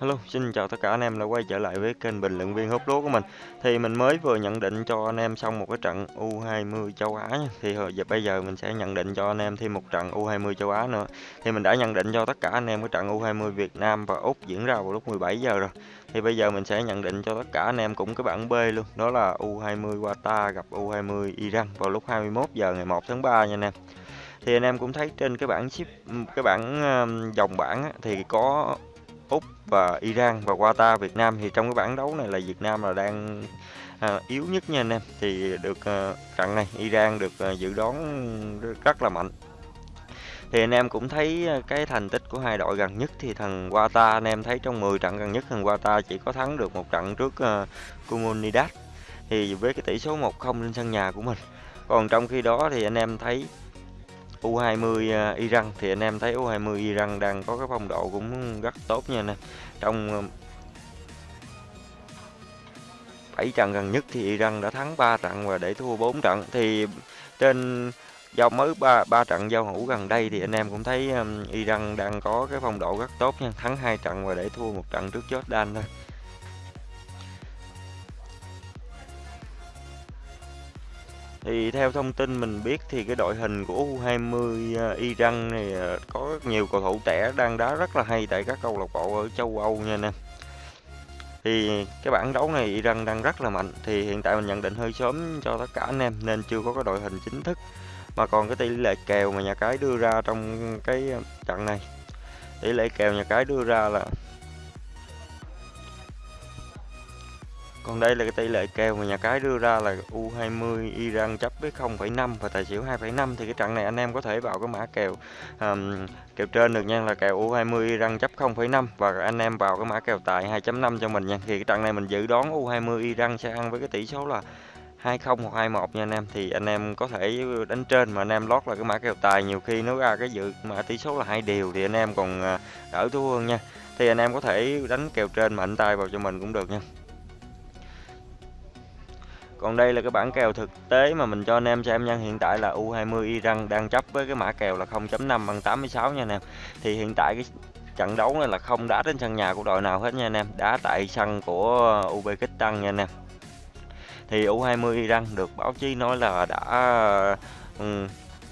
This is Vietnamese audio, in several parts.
Hello, xin chào tất cả anh em đã quay trở lại với kênh bình luận viên hút lúa của mình. Thì mình mới vừa nhận định cho anh em xong một cái trận U20 châu Á nha. Thì hồi giờ bây giờ mình sẽ nhận định cho anh em thêm một trận U20 châu Á nữa. Thì mình đã nhận định cho tất cả anh em cái trận U20 Việt Nam và Úc diễn ra vào lúc 17 giờ rồi. Thì bây giờ mình sẽ nhận định cho tất cả anh em cũng cái bảng B luôn. Đó là U20 Qatar gặp U20 Iran vào lúc 21 giờ ngày 1 tháng 3 nha anh em thì anh em cũng thấy trên cái bảng ship cái bảng ờ, dòng bảng á, thì có Úc và Iran và Qatar Việt Nam thì trong cái bảng đấu này là Việt Nam là đang à, yếu nhất nha anh em. Thì được à, trận này Iran được à, dự đoán rất là mạnh. Thì anh em cũng thấy à, cái thành tích của hai đội gần nhất thì thằng Qatar anh em thấy trong 10 trận gần nhất thằng Qatar chỉ có thắng được một trận trước uh, Comunidad thì với cái tỷ số 1-0 trên sân nhà của mình. Còn trong khi đó thì anh em thấy U20 à, Iran thì anh em thấy U20 Iran đang có cái phong độ cũng rất tốt nha nè. Trong à, 7 trận gần nhất thì Iran đã thắng 3 trận và để thua 4 trận thì trên giao mới ba ba trận giao hữu gần đây thì anh em cũng thấy um, Iran đang có cái phong độ rất tốt nha, thắng hai trận và để thua một trận trước Jordan thôi. Thì theo thông tin mình biết thì cái đội hình của U20 à, Iran này có có nhiều cầu thủ trẻ đang đá rất là hay tại các câu lạc bộ ở châu Âu nha anh em. Thì cái bảng đấu này Iran đang rất là mạnh thì hiện tại mình nhận định hơi sớm cho tất cả anh em nên chưa có cái đội hình chính thức. Mà còn cái tỷ lệ kèo mà nhà cái đưa ra trong cái trận này. Tỷ lệ kèo nhà cái đưa ra là Còn đây là cái tỷ lệ kèo mà nhà cái đưa ra là U20 Iran chấp với 0,5 và tài xỉu 2,5 thì cái trận này anh em có thể vào cái mã kèo um, kèo trên được nha là kèo U20 Iran chấp 0,5 và anh em vào cái mã kèo tài 2.5 cho mình nha. Thì cái trận này mình dự đoán U20 Iran sẽ ăn với cái tỷ số là 20 hoặc 21 nha anh em thì anh em có thể đánh trên mà anh em lót là cái mã kèo tài nhiều khi nó ra cái dự mã tỷ số là hai điều thì anh em còn ờ, đỡ thua hơn nha. Thì anh em có thể đánh kèo trên mạnh tay vào cho mình cũng được nha. Còn đây là cái bản kèo thực tế mà mình cho anh em xem nha. Hiện tại là U20 Iran đang chấp với cái mã kèo là 0.5 bằng 86 nha anh em. Thì hiện tại cái trận đấu này là không đá trên sân nhà của đội nào hết nha anh em. Đá tại sân của Uzbekistan nha anh em. Thì U20 Iran được báo chí nói là đã ừ,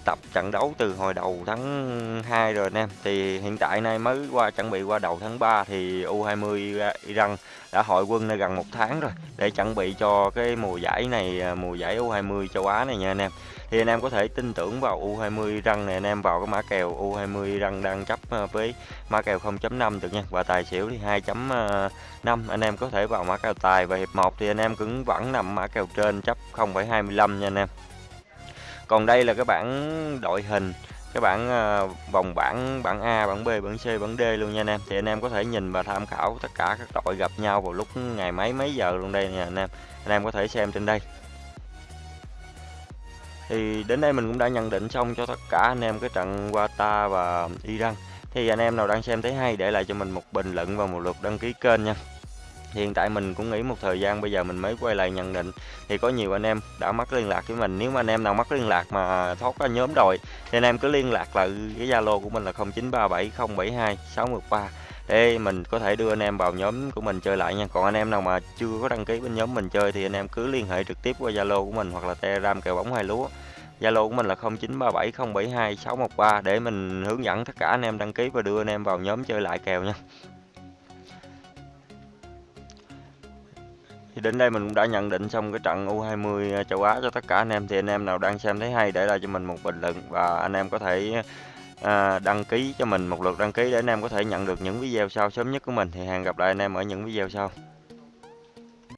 tập trận đấu từ hồi đầu tháng 2 rồi anh em thì hiện tại nay mới qua, chuẩn bị qua đầu tháng 3 thì U20 Iran đã hội quân này gần một tháng rồi để chuẩn bị cho cái mùa giải này à, mùa giải U20 châu Á này nha anh em. Thì anh em có thể tin tưởng vào U20 Iran này, anh em vào cái mã kèo U20 Iran đang chấp à, với mã kèo 0.5 được nha. Và tài xỉu thì 2.5 à, anh em có thể vào mã kèo tài và hiệp 1 thì anh em cũng vẫn nằm mã kèo trên chấp 0.25 nha anh em còn đây là cái bảng đội hình, cái bảng ờ, vòng bảng bảng A, bảng B, bảng C, bảng D luôn nha anh em. Thì anh em có thể nhìn và tham khảo tất cả các đội gặp nhau vào lúc ngày mấy mấy giờ luôn đây nha anh em. Anh em có thể xem trên đây. Thì đến đây mình cũng đã nhận định xong cho tất cả anh em cái trận Qatar và Iran. Thì anh em nào đang xem thấy hay để lại cho mình một bình luận và một lượt đăng ký kênh nha hiện tại mình cũng nghĩ một thời gian bây giờ mình mới quay lại nhận định thì có nhiều anh em đã mất liên lạc với mình. Nếu mà anh em nào mất liên lạc mà thoát ra nhóm rồi thì anh em cứ liên lạc lại cái zalo của mình là 0937072613 để mình có thể đưa anh em vào nhóm của mình chơi lại nha. Còn anh em nào mà chưa có đăng ký bên nhóm mình chơi thì anh em cứ liên hệ trực tiếp qua zalo của mình hoặc là telegram kèo bóng hai lúa. Zalo của mình là 0937072613 để mình hướng dẫn tất cả anh em đăng ký và đưa anh em vào nhóm chơi lại kèo nha. Thì đến đây mình cũng đã nhận định xong cái trận U20 châu Á cho tất cả anh em. Thì anh em nào đang xem thấy hay để lại cho mình một bình luận. Và anh em có thể à, đăng ký cho mình một lượt đăng ký để anh em có thể nhận được những video sau sớm nhất của mình. Thì hẹn gặp lại anh em ở những video sau.